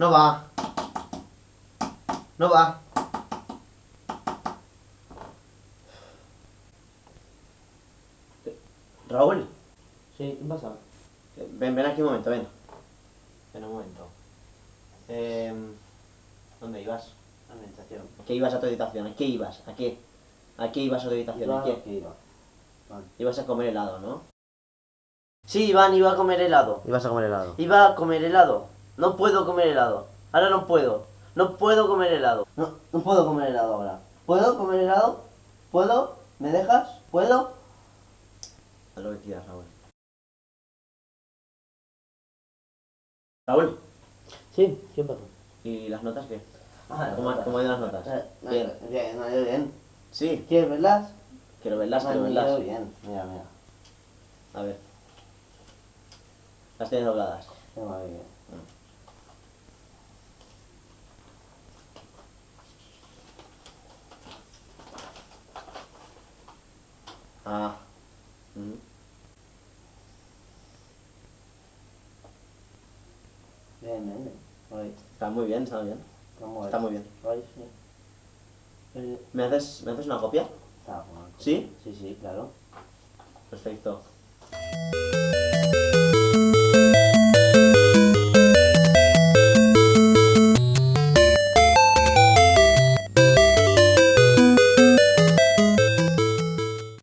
No va. No va. Raúl, Sí, ¿qué pasa? ven, ven aquí un momento, ven. Ven un momento. Eh, ¿Dónde ibas? Administración. ¿A qué ibas a tu habitación? ¿A qué ibas? ¿A qué? ¿A qué ibas a tu habitación? ¿A qué? que iba. Vale. Ibas a comer helado, ¿no? Sí, Iván, iba a comer helado. Ibas a comer helado. Iba a comer helado. No puedo comer helado. Ahora no puedo. No puedo comer helado. No, no puedo comer helado ahora. ¿Puedo comer helado? ¿Puedo? ¿Me dejas? ¿Puedo? Haz lo que quieras, Raúl. Raúl, Sí, ¿qué pasa? ¿y las notas qué? Ah, ¿Cómo, notas. cómo han ido las notas? Eh, Bien. Bien, no, yo bien. Sí, ¿Quieres verlas? quiero verlas, quiero verlas. bien. Mira, mira. A ver. Las tienes dobladas. Bien. Ah. Ujú. Bien, bien, bien. Está muy bien, está bien. Está muy bien. Hoy, sí. Eh, ¿Me haces, ¿me haces una copia? Está bueno. ¿Sí? Sí, sí, claro. Perfecto.